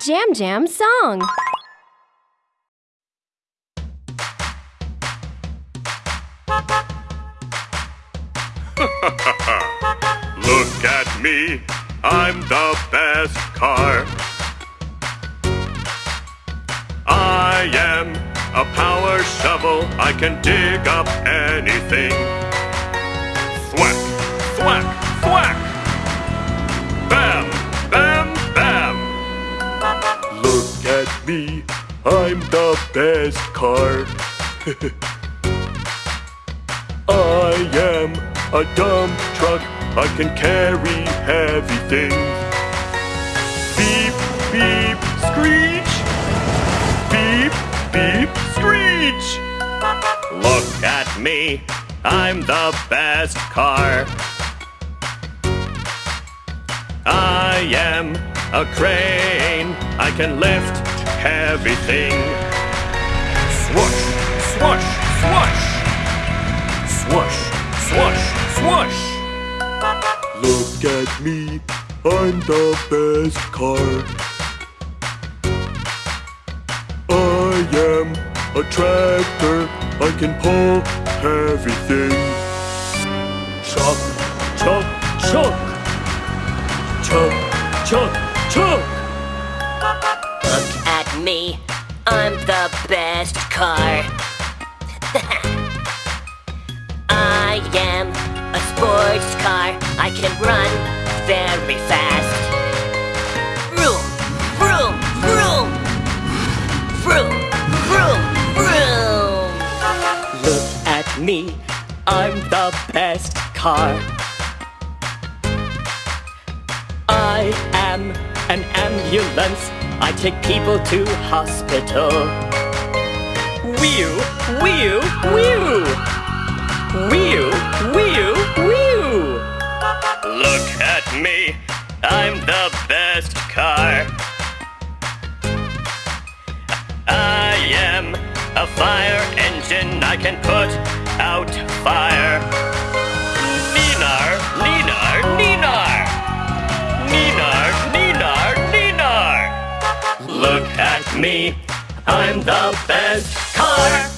Jam Jam song. Look at me, I'm the best car. I am a power shovel, I can dig up anything. Me, I'm the best car. I am a dump truck, I can carry heavy things. Beep, beep, screech. Beep, beep, screech. Look at me, I'm the best car. I am a crane, I can lift heavy things. Swoosh, swoosh, swoosh. Swoosh, swoosh, swoosh. Look at me, I'm the best car. I am a tractor, I can pull heavy things. Chuck, chuck, me, I'm the best car. I am a sports car, I can run very fast. Vroom, vroom, vroom. Vroom, vroom, vroom. Look at me, I'm the best car. I am an ambulance, I take people to hospital. Whew, whew, whew. Whew, whew, whew. Look at me, I'm the best car. I am a fire engine, I can put out fire. Me, I'm the best car.